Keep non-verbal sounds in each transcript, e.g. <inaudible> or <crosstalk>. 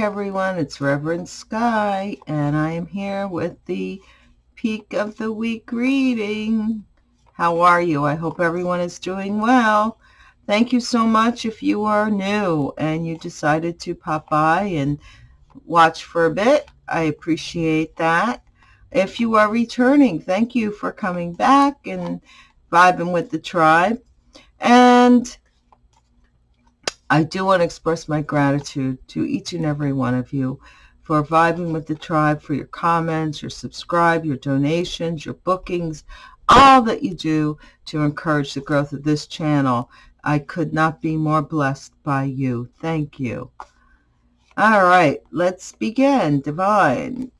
Everyone, it's Reverend Sky, and I am here with the Peak of the Week reading. How are you? I hope everyone is doing well. Thank you so much if you are new and you decided to pop by and watch for a bit. I appreciate that. If you are returning, thank you for coming back and vibing with the tribe. And I do want to express my gratitude to each and every one of you for vibing with the tribe, for your comments, your subscribe, your donations, your bookings, all that you do to encourage the growth of this channel. I could not be more blessed by you. Thank you. All right, let's begin. Divine.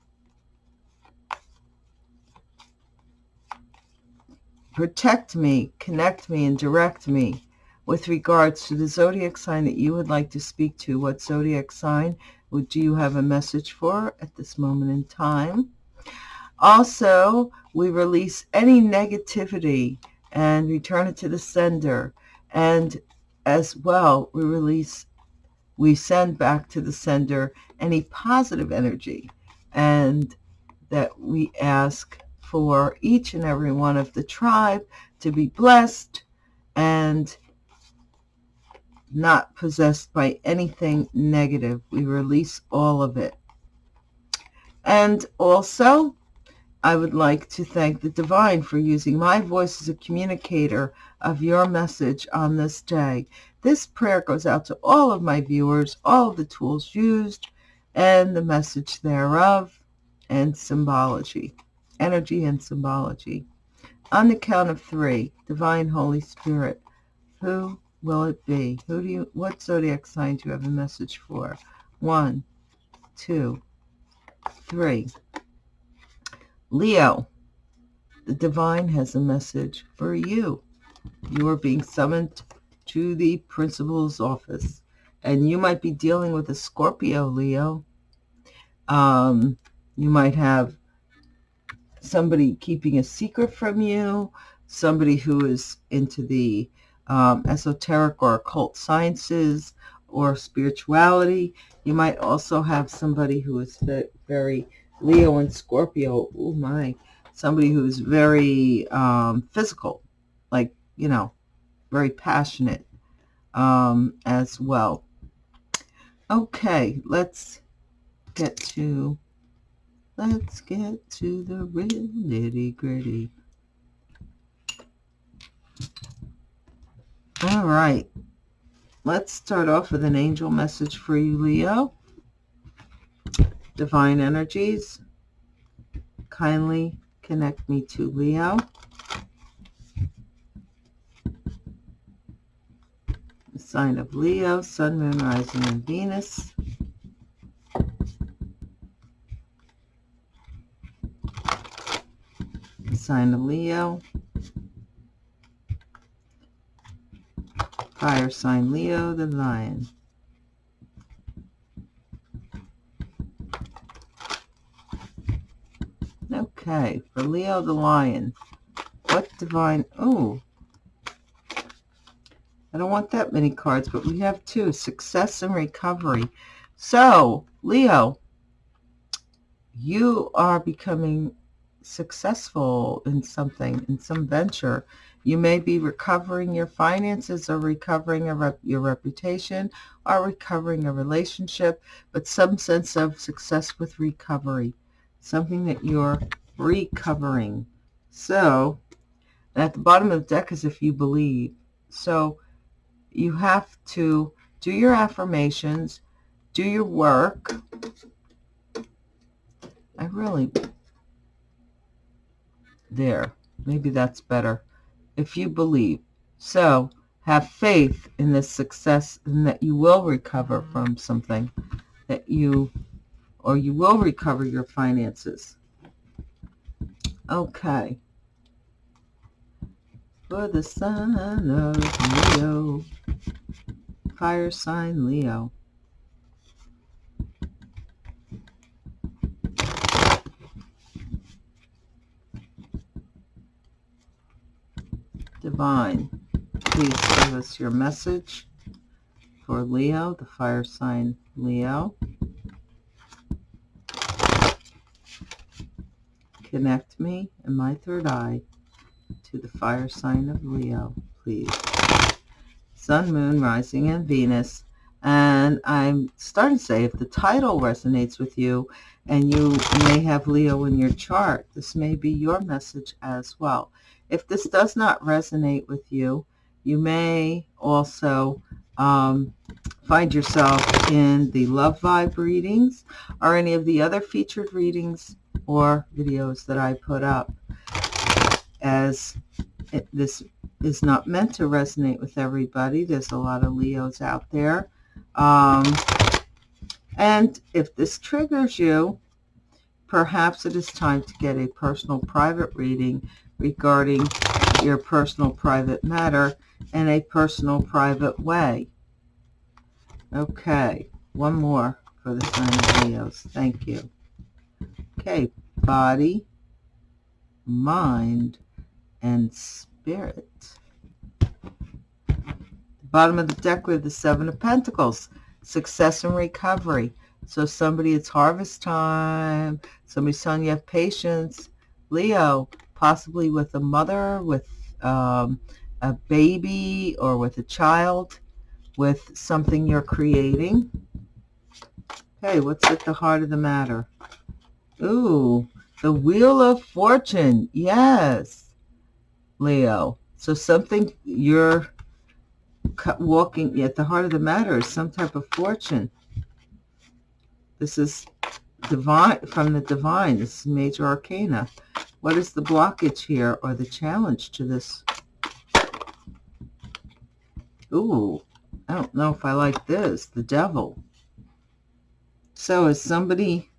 Protect me, connect me, and direct me with regards to the zodiac sign that you would like to speak to. What zodiac sign would do you have a message for at this moment in time? Also, we release any negativity and return it to the sender. And as well, we release, we send back to the sender any positive energy. And that we ask for each and every one of the tribe to be blessed and not possessed by anything negative. We release all of it. And also, I would like to thank the divine for using my voice as a communicator of your message on this day. This prayer goes out to all of my viewers, all the tools used, and the message thereof, and symbology, energy and symbology. On the count of three, Divine Holy Spirit, who will it be? Who do you, what zodiac sign do you have a message for? One, two, three. Leo, the divine has a message for you. You are being summoned to the principal's office, and you might be dealing with a Scorpio, Leo. Um, you might have somebody keeping a secret from you, somebody who is into the um, esoteric or occult sciences or spirituality. You might also have somebody who is very Leo and Scorpio. Oh my, somebody who is very um, physical, like, you know, very passionate um, as well. Okay, let's get to, let's get to the real nitty gritty. All right. Let's start off with an angel message for you, Leo. Divine energies, kindly connect me to Leo. The sign of Leo, Sun, Moon, Rising, and Venus. The sign of Leo, Fire sign Leo the lion. Okay, for Leo the lion, what divine, oh, I don't want that many cards, but we have two, success and recovery. So, Leo, you are becoming successful in something, in some venture. You may be recovering your finances or recovering rep your reputation or recovering a relationship, but some sense of success with recovery, something that you're recovering. So, at the bottom of the deck is if you believe. So, you have to do your affirmations, do your work. I really, there, maybe that's better if you believe. So have faith in this success and that you will recover from something that you, or you will recover your finances. Okay. For the sign of Leo, fire sign Leo. Fine. Please give us your message for Leo, the fire sign Leo. Connect me and my third eye to the fire sign of Leo, please. Sun, Moon, Rising, and Venus. And I'm starting to say, if the title resonates with you and you may have Leo in your chart, this may be your message as well. If this does not resonate with you, you may also um, find yourself in the Love Vibe readings or any of the other featured readings or videos that I put up as it, this is not meant to resonate with everybody. There's a lot of Leos out there. Um, and if this triggers you, perhaps it is time to get a personal private reading regarding your personal private matter in a personal private way. Okay, one more for the sign of Leos. Thank you. Okay, body, mind, and spirit. The bottom of the deck have the Seven of Pentacles, success and recovery. So somebody, it's harvest time. Somebody's telling you have patience. Leo, possibly with a mother, with um, a baby, or with a child, with something you're creating. Okay, what's at the heart of the matter? Ooh, the Wheel of Fortune. Yes. Leo. So something you're walking at the heart of the matter is some type of fortune. This is divine from the divine. This is major arcana. What is the blockage here or the challenge to this? Ooh, I don't know if I like this. The devil. So is somebody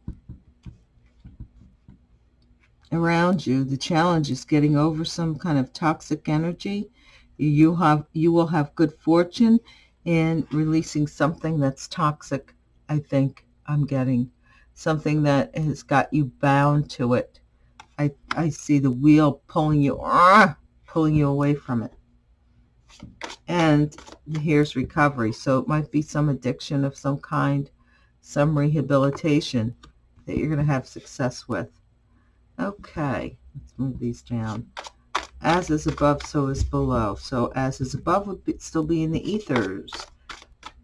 around you. The challenge is getting over some kind of toxic energy. You have you will have good fortune in releasing something that's toxic. I think I'm getting something that has got you bound to it. I I see the wheel pulling you ah, pulling you away from it. And here's recovery. So it might be some addiction of some kind, some rehabilitation that you're going to have success with. Okay, let's move these down. As is above, so is below. So as is above would be, still be in the ethers.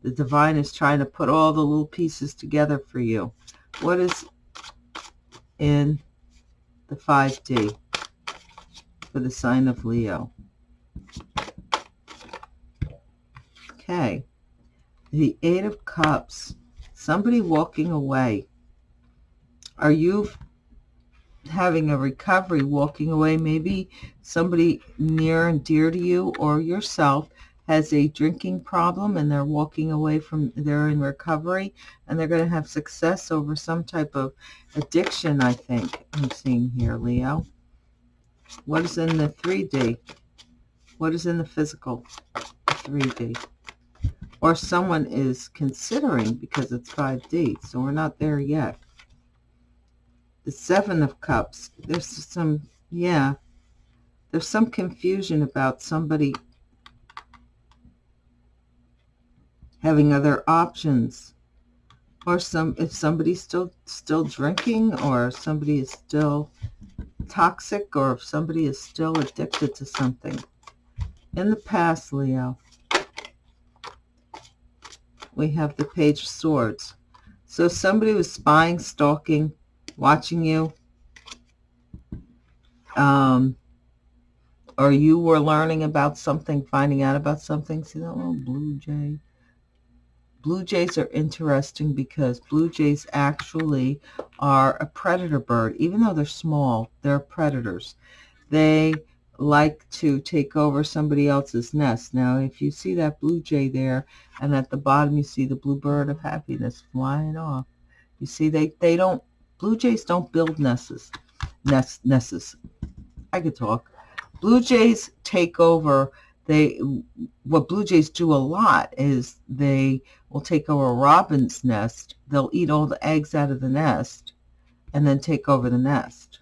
The divine is trying to put all the little pieces together for you. What is in the 5D for the sign of Leo? Okay. The Eight of Cups. Somebody walking away. Are you having a recovery, walking away, maybe somebody near and dear to you or yourself has a drinking problem and they're walking away from, they're in recovery and they're going to have success over some type of addiction, I think I'm seeing here, Leo. What is in the 3D? What is in the physical 3D? Or someone is considering because it's 5D, so we're not there yet the Seven of Cups. There's some, yeah, there's some confusion about somebody having other options or some if somebody's still still drinking or somebody is still toxic or if somebody is still addicted to something in the past leo we have the page of swords so somebody was spying stalking watching you, um, or you were learning about something, finding out about something. See that little blue jay? Blue jays are interesting because blue jays actually are a predator bird. Even though they're small, they're predators. They like to take over somebody else's nest. Now, if you see that blue jay there, and at the bottom you see the blue bird of happiness flying off, you see they, they don't Blue jays don't build nests. Nests. nests. I could talk. Blue jays take over. They what blue jays do a lot is they will take over a robin's nest. They'll eat all the eggs out of the nest and then take over the nest.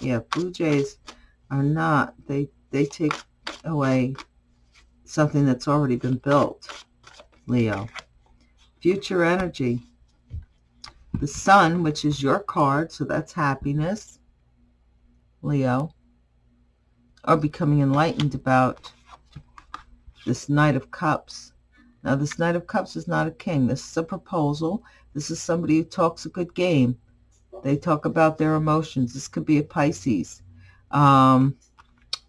Yeah, blue jays are not. They they take away something that's already been built. Leo. Future energy the sun, which is your card, so that's happiness. Leo, are becoming enlightened about this Knight of Cups. Now, this Knight of Cups is not a king. This is a proposal. This is somebody who talks a good game. They talk about their emotions. This could be a Pisces. Um,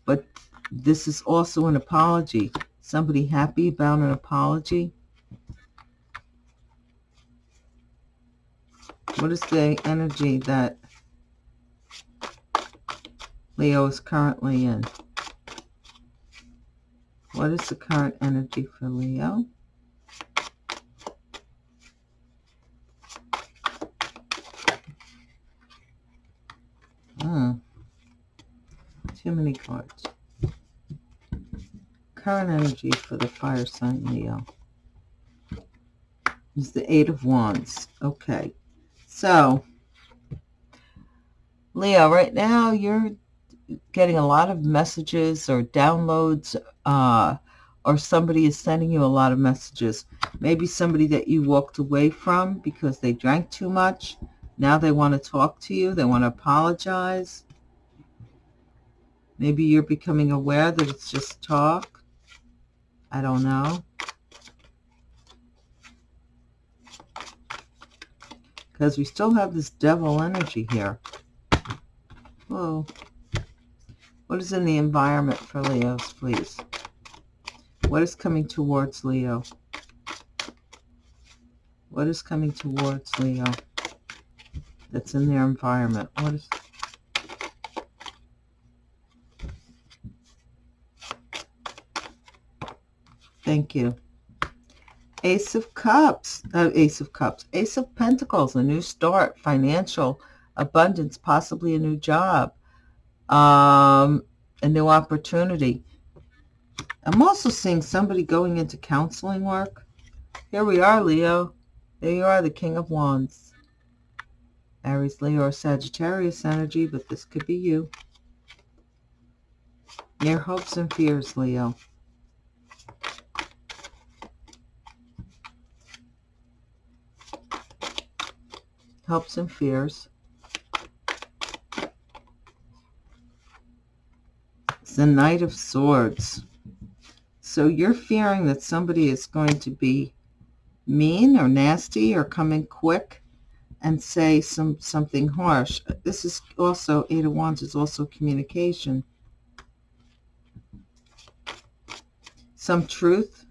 but this is also an apology. Somebody happy about an apology. What is the energy that Leo is currently in? What is the current energy for Leo? Hmm. Too many cards. Current energy for the fire sign Leo is the Eight of Wands. Okay. So, Leo, right now you're getting a lot of messages or downloads uh, or somebody is sending you a lot of messages. Maybe somebody that you walked away from because they drank too much now they want to talk to you. They want to apologize. Maybe you're becoming aware that it's just talk. I don't know. Because we still have this devil energy here. Whoa. What is in the environment for Leos, please? What is coming towards Leo? What is coming towards Leo? that's in their environment. What is Thank you. Ace of Cups, uh, Ace of Cups, Ace of Pentacles, a new start, financial abundance, possibly a new job, um, a new opportunity. I'm also seeing somebody going into counseling work. Here we are, Leo. There you are, the King of Wands. Aries, Leo, or Sagittarius energy, but this could be you. Your hopes and fears, Leo. Hopes and fears. It's the Knight of Swords. So you're fearing that somebody is going to be mean or nasty or coming quick and say some something harsh. This is also, Eight of Wands is also communication. Some truth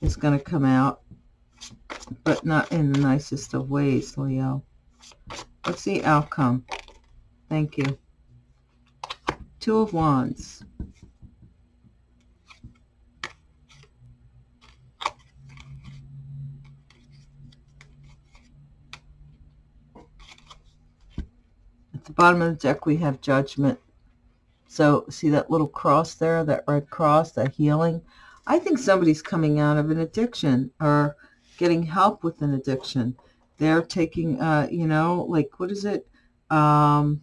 is going to come out, but not in the nicest of ways, Leo. What's the outcome? Thank you. Two of Wands. At the bottom of the deck, we have judgment. So see that little cross there, that red cross, that healing? I think somebody's coming out of an addiction or getting help with an addiction. They're taking, uh, you know, like, what is it? Um,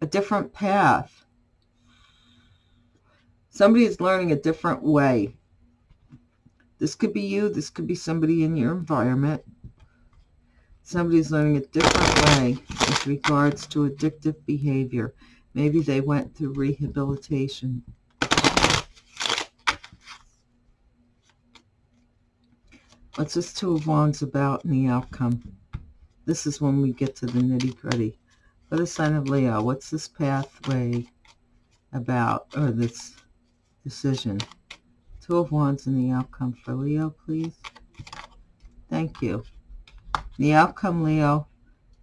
a different path. Somebody is learning a different way. This could be you. This could be somebody in your environment somebody's learning a different way with regards to addictive behavior. Maybe they went through rehabilitation. What's this Two of Wands about in the outcome? This is when we get to the nitty-gritty. For the sign of Leo, what's this pathway about, or this decision? Two of Wands in the outcome for Leo, please. Thank you. The outcome, Leo,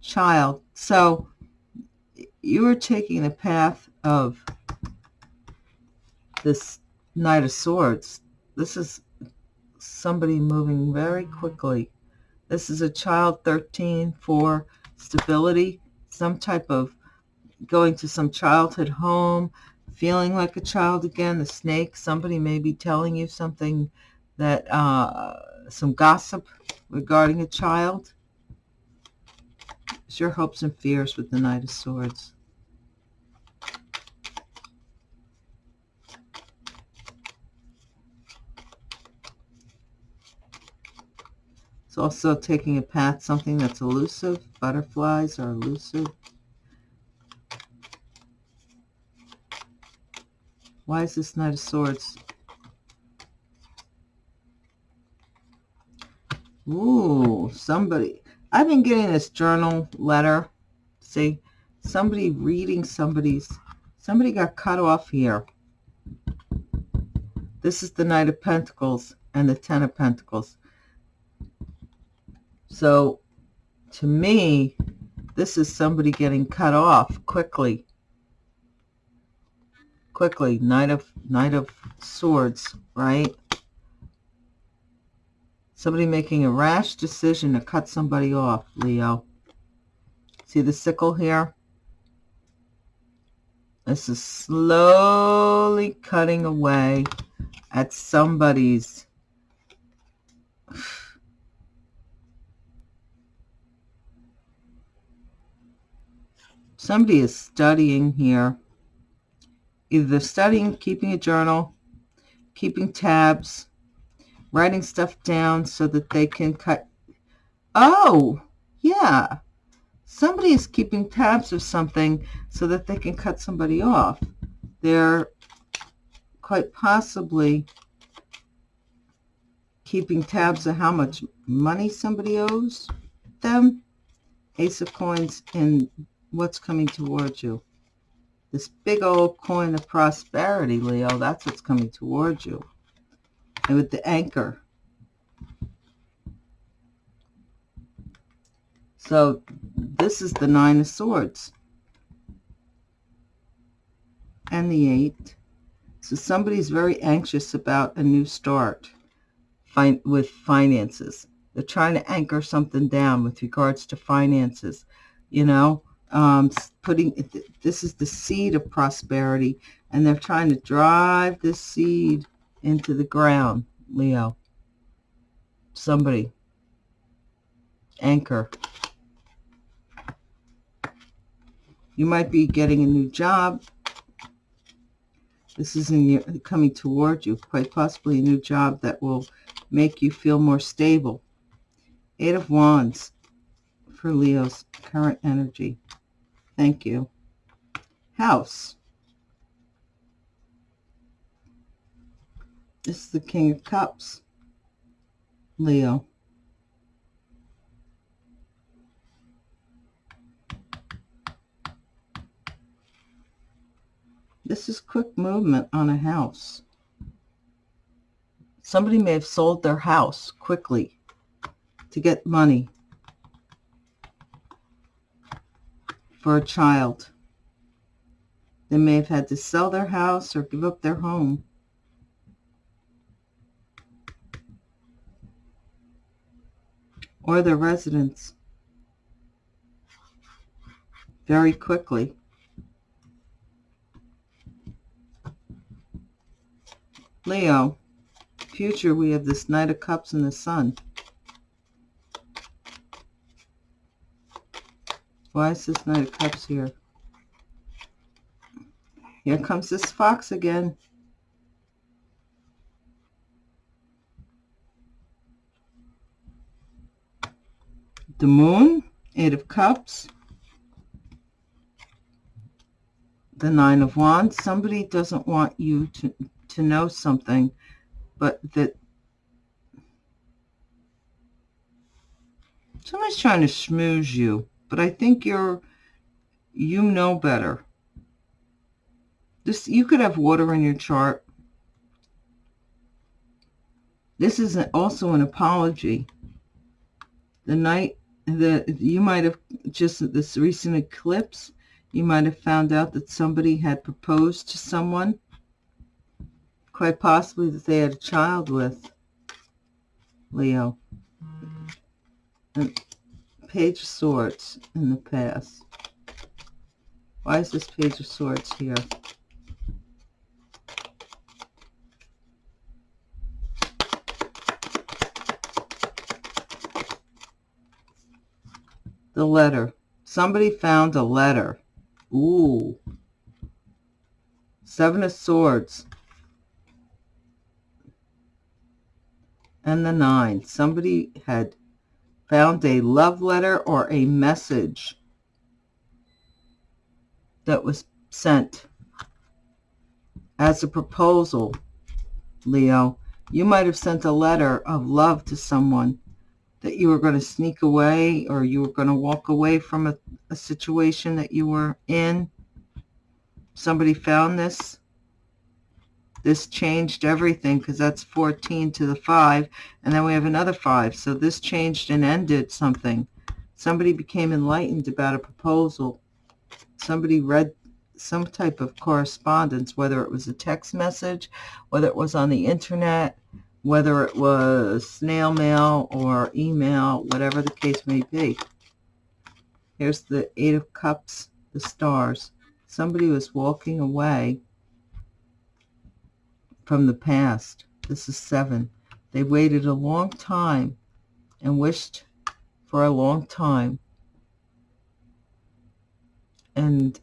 child. So you are taking the path of this Knight of Swords. This is somebody moving very quickly. This is a child 13 for stability, some type of going to some childhood home, feeling like a child again, the snake, somebody may be telling you something that, uh, some gossip regarding a child. It's your hopes and fears with the Knight of Swords. It's also taking a path, something that's elusive. Butterflies are elusive. Why is this Knight of Swords? Ooh, somebody. I've been getting this journal letter. See, somebody reading somebody's. Somebody got cut off here. This is the Knight of Pentacles and the Ten of Pentacles. So, to me, this is somebody getting cut off quickly. Quickly, Knight of Knight of Swords, right? Somebody making a rash decision to cut somebody off, Leo. See the sickle here? This is slowly cutting away at somebody's somebody is studying here either studying keeping a journal keeping tabs writing stuff down so that they can cut. Oh, yeah. Somebody is keeping tabs of something so that they can cut somebody off. They're quite possibly keeping tabs of how much money somebody owes them. Ace of coins and what's coming towards you. This big old coin of prosperity, Leo, that's what's coming towards you and with the anchor. So this is the Nine of Swords and the Eight. So somebody's very anxious about a new start with finances. They're trying to anchor something down with regards to finances. You know, um, putting this is the seed of prosperity, and they're trying to drive this seed into the ground, Leo. Somebody. Anchor. You might be getting a new job. This is your, coming toward you, quite possibly a new job that will make you feel more stable. Eight of Wands for Leo's current energy. Thank you. House. This is the King of Cups, Leo. This is quick movement on a house. Somebody may have sold their house quickly to get money for a child. They may have had to sell their house or give up their home or their residence very quickly. Leo, future, we have this Knight of Cups and the Sun. Why is this Knight of Cups here? Here comes this fox again. the moon, eight of cups, the nine of wands. Somebody doesn't want you to, to know something, but that somebody's trying to schmooze you, but I think you're, you know better. This, you could have water in your chart. This is also an apology. The night that you might have just this recent eclipse, you might have found out that somebody had proposed to someone, quite possibly that they had a child with Leo. Mm. And Page of Swords in the past. Why is this Page of Swords here? the letter. Somebody found a letter. Ooh. Seven of Swords. And the Nine. Somebody had found a love letter or a message that was sent as a proposal, Leo. You might have sent a letter of love to someone that you were going to sneak away or you were going to walk away from a, a situation that you were in. Somebody found this. This changed everything because that's 14 to the 5. And then we have another 5. So this changed and ended something. Somebody became enlightened about a proposal. Somebody read some type of correspondence, whether it was a text message, whether it was on the internet, whether it was snail mail or email, whatever the case may be. Here's the Eight of Cups, the stars. Somebody was walking away from the past. This is seven. They waited a long time and wished for a long time. And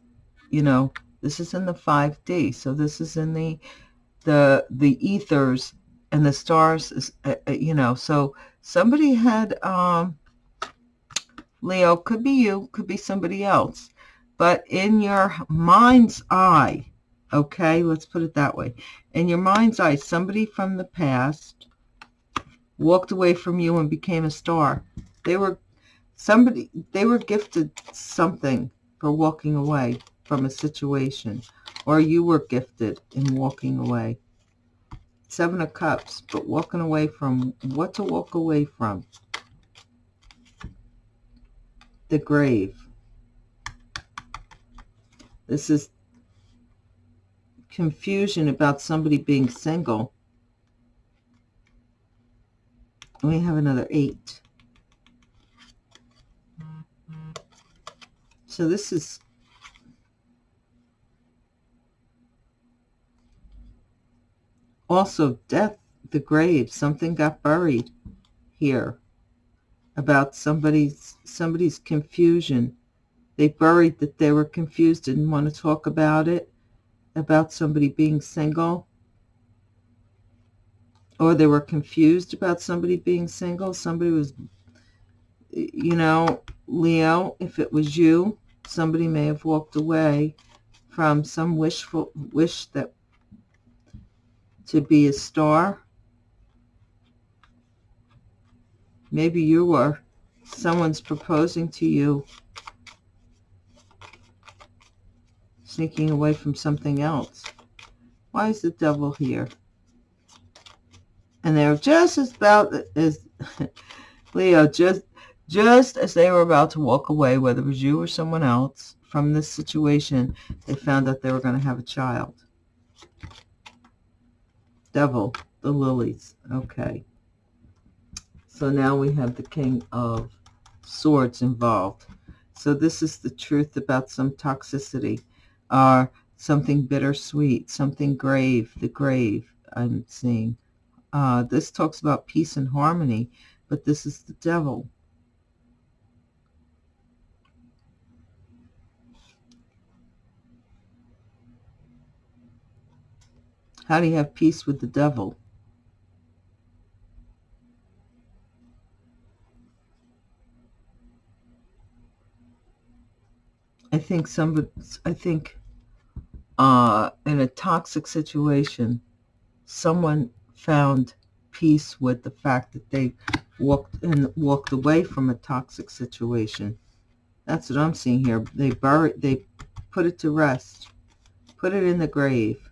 you know, this is in the 5D. So this is in the the the ethers and the stars is uh, uh, you know, so somebody had um Leo could be you, could be somebody else. But in your mind's eye, okay, let's put it that way. In your mind's eye, somebody from the past walked away from you and became a star. They were somebody they were gifted something for walking away from a situation or you were gifted in walking away. Seven of Cups, but walking away from what to walk away from. The grave. This is confusion about somebody being single. We have another eight. So this is Also, death, the grave, something got buried here about somebody's somebody's confusion. They buried that they were confused, didn't want to talk about it, about somebody being single. Or they were confused about somebody being single. Somebody was, you know, Leo, if it was you, somebody may have walked away from some wishful wish that to be a star. Maybe you were. Someone's proposing to you. Sneaking away from something else. Why is the devil here? And they're just as about as <laughs> Leo, just just as they were about to walk away, whether it was you or someone else, from this situation, they found out they were going to have a child. Devil, the lilies. Okay. So now we have the King of Swords involved. So this is the truth about some toxicity or something bittersweet, something grave, the grave I'm seeing. Uh, this talks about peace and harmony, but this is the devil. How do you have peace with the devil? I think somebody, I think uh, in a toxic situation, someone found peace with the fact that they walked and walked away from a toxic situation. That's what I'm seeing here. They buried, they put it to rest, put it in the grave.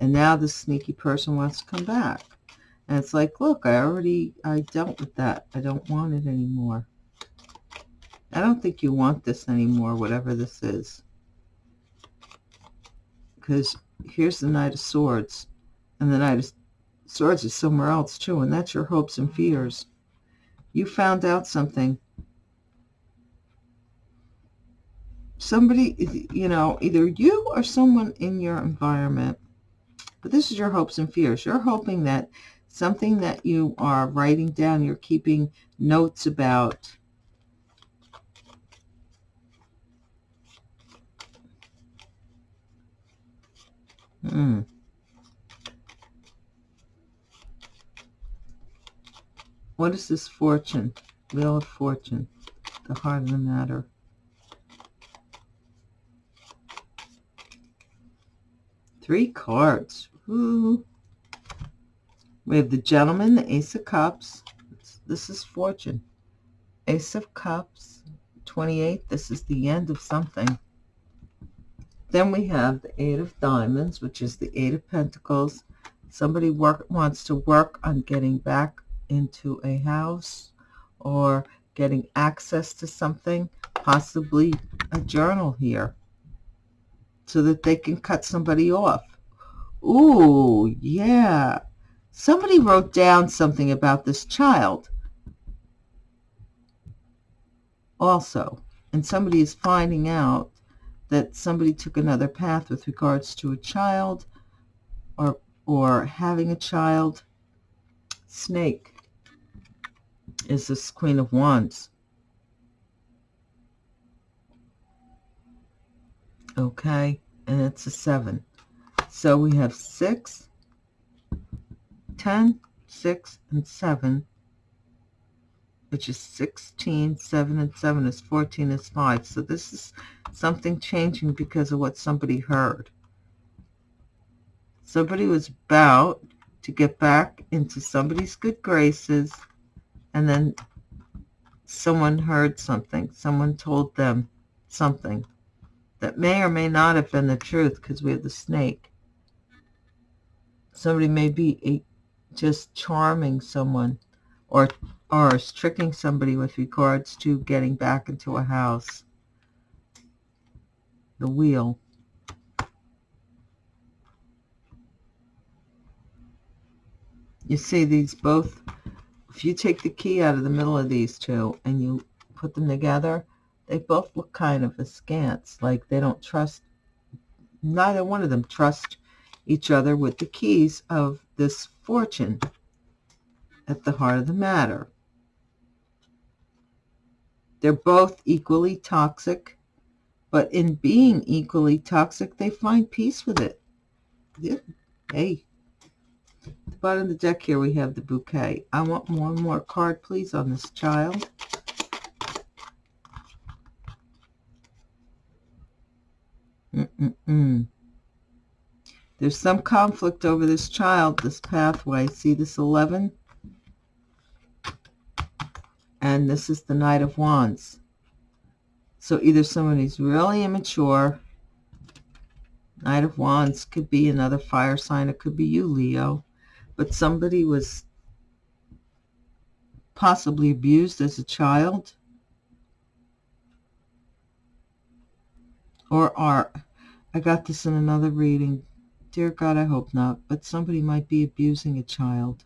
And now the sneaky person wants to come back. And it's like, look, I already, I dealt with that. I don't want it anymore. I don't think you want this anymore, whatever this is. Because here's the Knight of Swords. And the Knight of Swords is somewhere else too. And that's your hopes and fears. You found out something. Somebody, you know, either you or someone in your environment but this is your hopes and fears. You're hoping that something that you are writing down, you're keeping notes about, Hmm. What is this fortune? Wheel of Fortune, the heart of the matter. Three cards. Ooh. We have the gentleman, the ace of cups. This is fortune. Ace of cups, 28. This is the end of something. Then we have the eight of diamonds, which is the eight of pentacles. Somebody work, wants to work on getting back into a house or getting access to something, possibly a journal here, so that they can cut somebody off. Ooh, yeah. Somebody wrote down something about this child also, and somebody is finding out that somebody took another path with regards to a child or or having a child. Snake is this Queen of Wands. Okay, and it's a seven. So we have six, ten, six, and seven, which is 16, 7, and 7 is 14 is 5. So this is something changing because of what somebody heard. Somebody was about to get back into somebody's good graces and then someone heard something. Someone told them something that may or may not have been the truth because we have the snake. Somebody may be just charming someone or or tricking somebody with regards to getting back into a house. The wheel. You see these both, if you take the key out of the middle of these two and you put them together, they both look kind of askance, like they don't trust, neither one of them trust each other with the keys of this fortune at the heart of the matter. They're both equally toxic, but in being equally toxic, they find peace with it. Yeah. Hey, the bottom of the deck here, we have the bouquet. I want one more card, please, on this child. Mm -mm -mm. There's some conflict over this child, this pathway. See this 11? And this is the Knight of Wands. So either somebody's really immature. Knight of Wands could be another fire sign. It could be you, Leo but somebody was possibly abused as a child or are I got this in another reading dear God I hope not but somebody might be abusing a child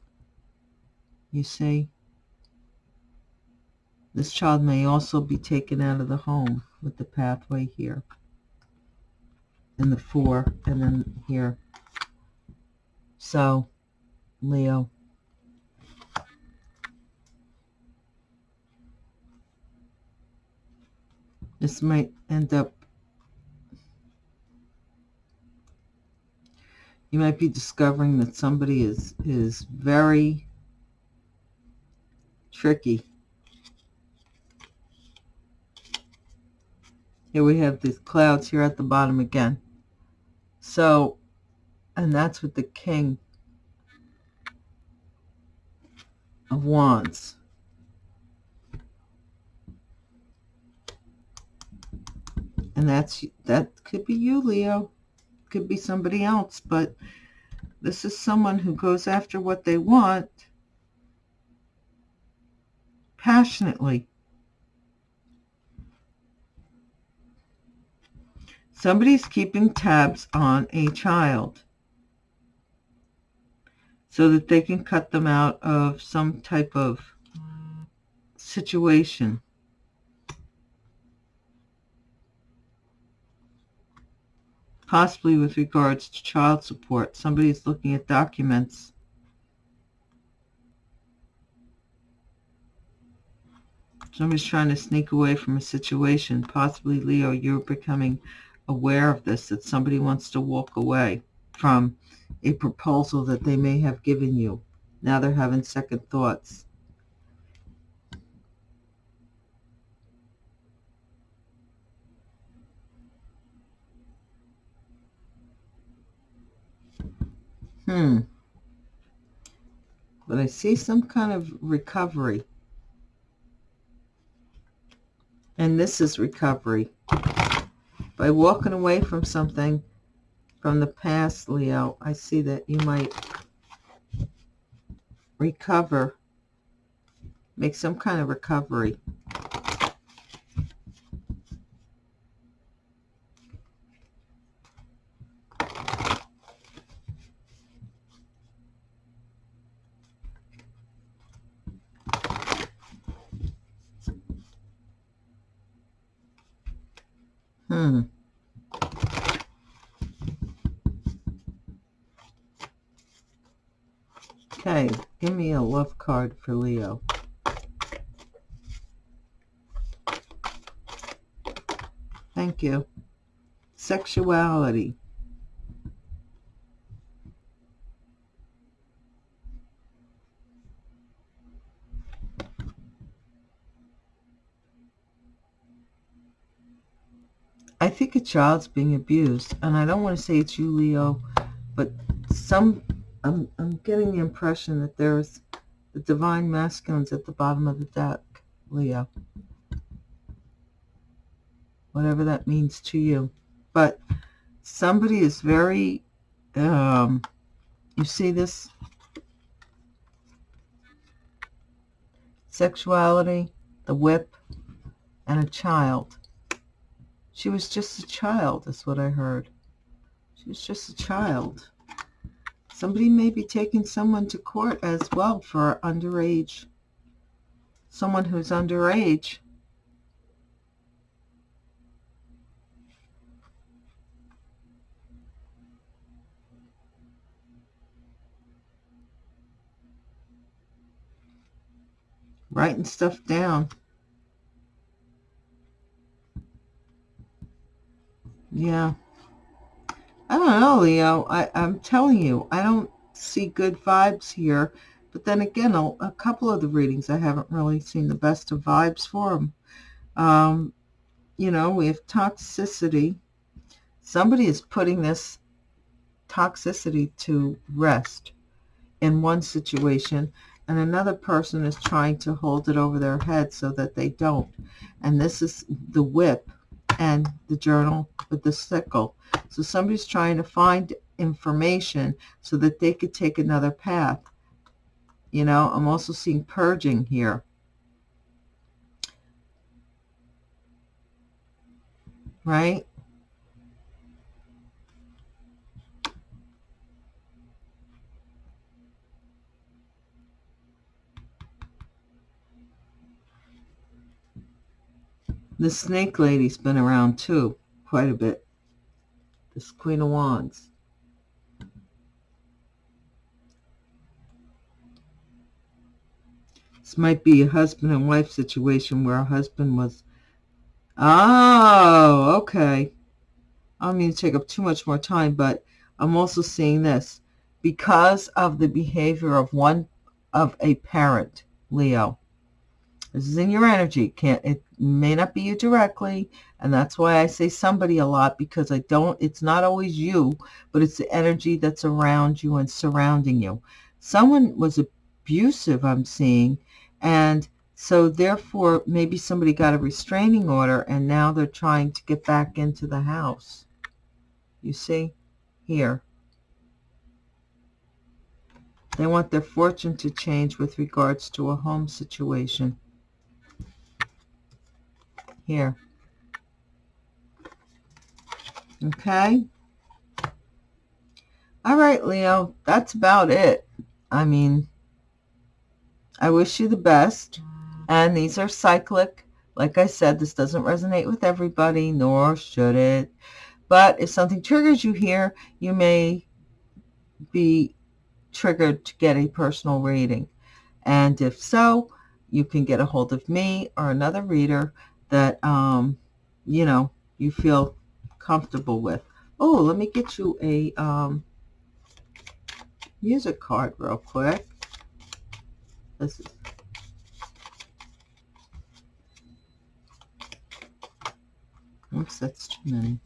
you see this child may also be taken out of the home with the pathway here and the four and then here so Leo. This might end up, you might be discovering that somebody is, is very tricky. Here we have these clouds here at the bottom again. So, and that's with the king of Wands. And that's that could be you, Leo. Could be somebody else, but this is someone who goes after what they want passionately. Somebody's keeping tabs on a child so that they can cut them out of some type of situation. Possibly with regards to child support. Somebody's looking at documents. Somebody's trying to sneak away from a situation. Possibly, Leo, you're becoming aware of this, that somebody wants to walk away from a proposal that they may have given you. Now they're having second thoughts. Hmm. But I see some kind of recovery. And this is recovery. By walking away from something from the past, Leo, I see that you might recover, make some kind of recovery. Hmm. Okay, give me a love card for Leo. Thank you. Sexuality. Child's being abused, and I don't want to say it's you, Leo, but some, I'm, I'm getting the impression that there's the divine masculines at the bottom of the deck, Leo. Whatever that means to you. But somebody is very, um, you see this? Sexuality, the whip, and a child she was just a child, is what I heard. She was just a child. Somebody may be taking someone to court as well for underage, someone who's underage. Writing stuff down. Yeah. I don't know, Leo. I, I'm telling you, I don't see good vibes here. But then again, a, a couple of the readings, I haven't really seen the best of vibes for them. Um, you know, we have toxicity. Somebody is putting this toxicity to rest in one situation, and another person is trying to hold it over their head so that they don't. And this is the whip and the journal with the sickle. So somebody's trying to find information so that they could take another path. You know, I'm also seeing purging here. Right? The snake lady's been around too, quite a bit. This Queen of Wands. This might be a husband and wife situation where a husband was... Oh, okay. I don't mean to take up too much more time, but I'm also seeing this. Because of the behavior of one of a parent, Leo, this is in your energy. Can't it may not be you directly, and that's why I say somebody a lot because I don't. It's not always you, but it's the energy that's around you and surrounding you. Someone was abusive. I'm seeing, and so therefore maybe somebody got a restraining order, and now they're trying to get back into the house. You see, here. They want their fortune to change with regards to a home situation here. Okay. All right, Leo, that's about it. I mean, I wish you the best. And these are cyclic. Like I said, this doesn't resonate with everybody, nor should it. But if something triggers you here, you may be triggered to get a personal reading. And if so, you can get a hold of me or another reader that, um, you know, you feel comfortable with. Oh, let me get you a um, music card real quick. This is Oops, that's too many.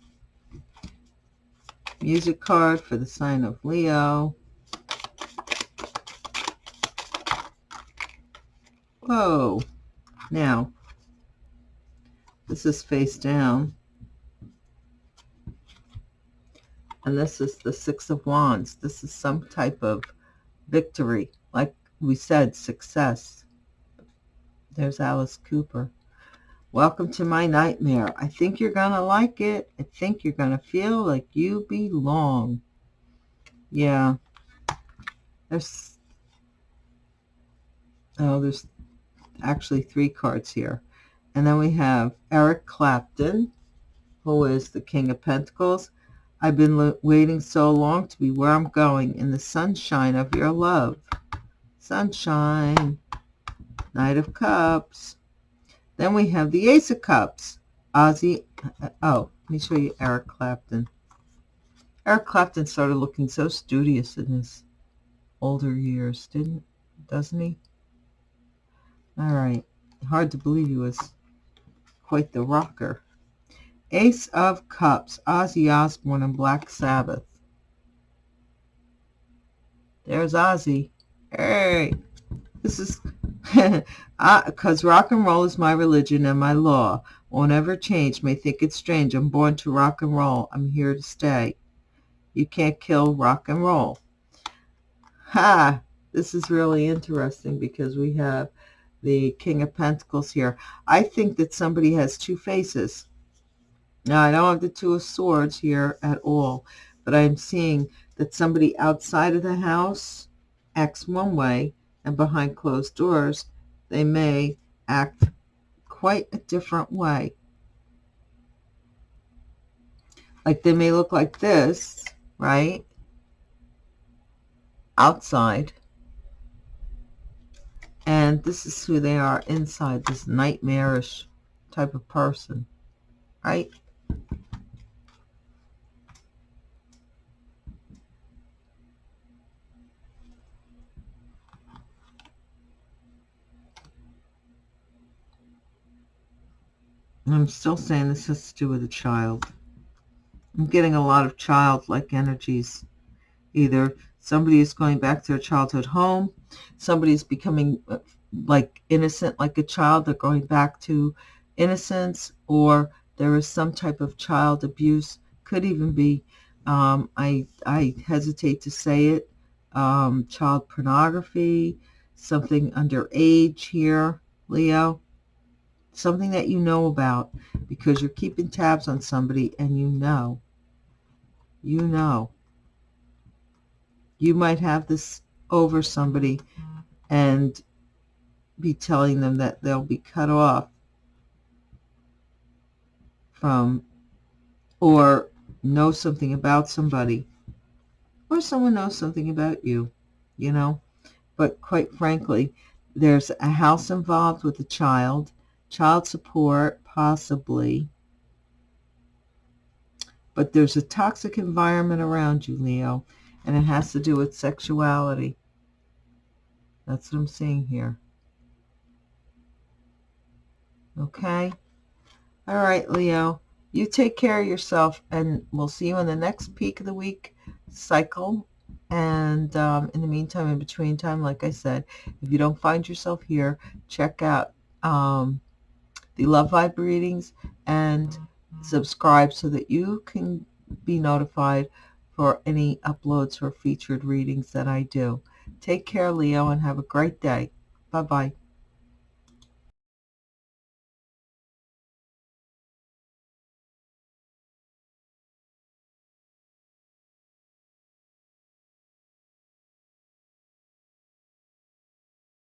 Music card for the sign of Leo. Whoa. Now, this is face down. And this is the Six of Wands. This is some type of victory. Like we said, success. There's Alice Cooper. Welcome to my nightmare. I think you're going to like it. I think you're going to feel like you belong. Yeah. There's, oh, there's actually three cards here. And then we have Eric Clapton, who is the King of Pentacles. I've been waiting so long to be where I'm going in the sunshine of your love. Sunshine. Knight of Cups. Then we have the Ace of Cups. Ozzy. Uh, oh, let me show you Eric Clapton. Eric Clapton started looking so studious in his older years, didn't, doesn't he? All right. Hard to believe he was quite the rocker. Ace of Cups, Ozzy Osbourne and Black Sabbath. There's Ozzy. Hey, this is <laughs> because rock and roll is my religion and my law. Won't ever change. May think it's strange. I'm born to rock and roll. I'm here to stay. You can't kill rock and roll. Ha! This is really interesting because we have the King of Pentacles here. I think that somebody has two faces. Now, I don't have the Two of Swords here at all, but I'm seeing that somebody outside of the house acts one way, and behind closed doors, they may act quite a different way. Like they may look like this, right? Outside. And this is who they are inside, this nightmarish type of person, right? I'm still saying this has to do with a child. I'm getting a lot of childlike energies. Either somebody is going back to their childhood home, somebody is becoming uh, like innocent like a child, they're going back to innocence, or there is some type of child abuse, could even be, um, I, I hesitate to say it, um, child pornography, something underage here, Leo. Something that you know about because you're keeping tabs on somebody and you know, you know, you might have this over somebody and be telling them that they'll be cut off from or know something about somebody or someone knows something about you, you know. But quite frankly, there's a house involved with a child child support, possibly. But there's a toxic environment around you, Leo, and it has to do with sexuality. That's what I'm seeing here. Okay? All right, Leo. You take care of yourself, and we'll see you in the next peak of the week cycle. And um, in the meantime, in between time, like I said, if you don't find yourself here, check out um, the Love Vibe readings and subscribe so that you can be notified for any uploads or featured readings that I do. Take care, Leo, and have a great day. Bye-bye.